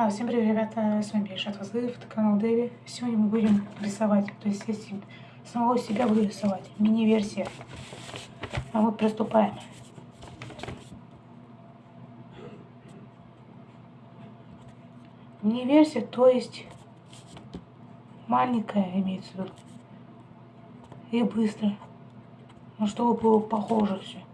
А, всем привет, ребята, с вами Решат Вазлыев, это канал Дэви. Сегодня мы будем рисовать, то есть если самого себя буду рисовать, мини-версия. А мы приступаем. Мини-версия, то есть маленькая имеется в виду. И быстро. Ну, чтобы было похоже все.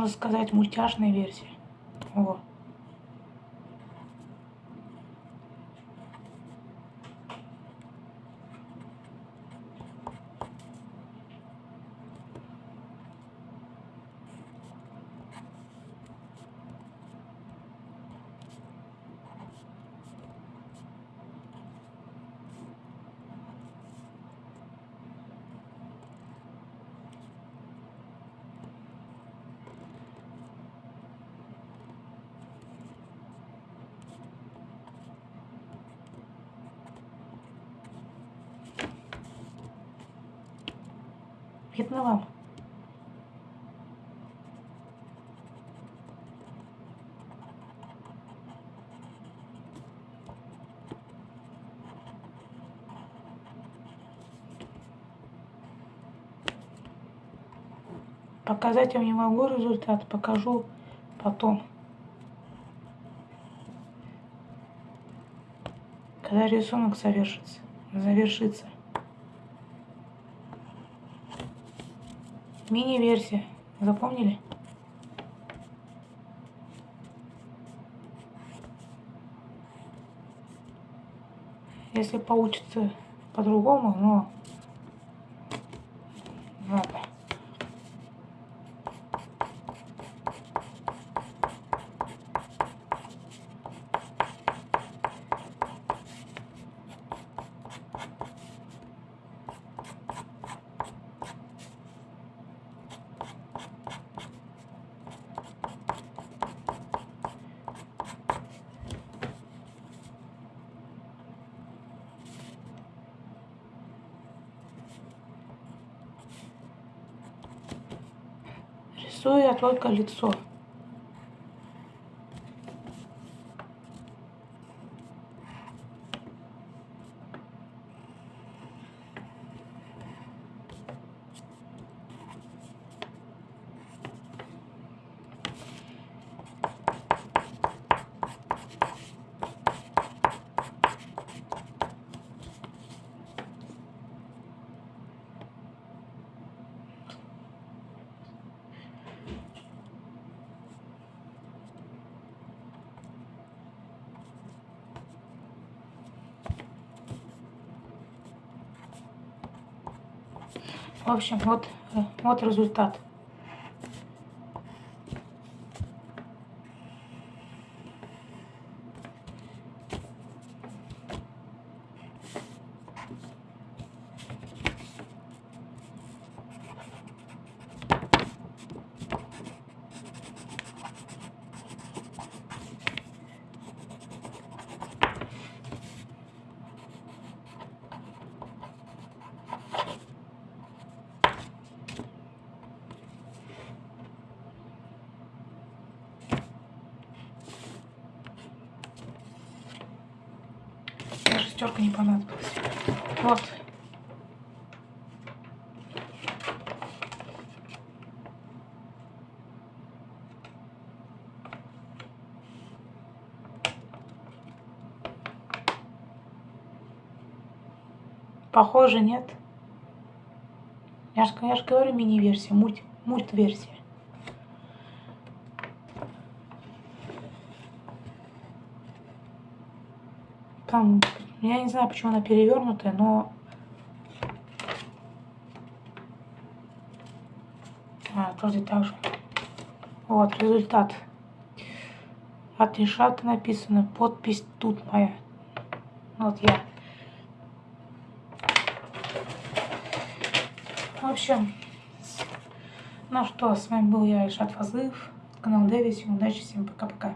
Можно сказать, мультяшная версия. Вот. Вам? Показать я не могу результат, покажу потом. Когда рисунок завершится. завершится. Мини-версия. Запомнили? Если получится по-другому, но ладно. Рисую я только лицо. В общем, вот, э, вот результат. Шестерка не понадобилась. Вот. Похоже, нет. Я же, я же говорю мини-версия, мульт, мульт-версия. Там я не знаю, почему она перевернутая, но... А, тоже так же. Вот, результат. От Решата написано. Подпись тут моя. Вот я. В общем, ну что, с вами был я, Решат Фазлыев, канал Дэви. Всем удачи, всем пока-пока.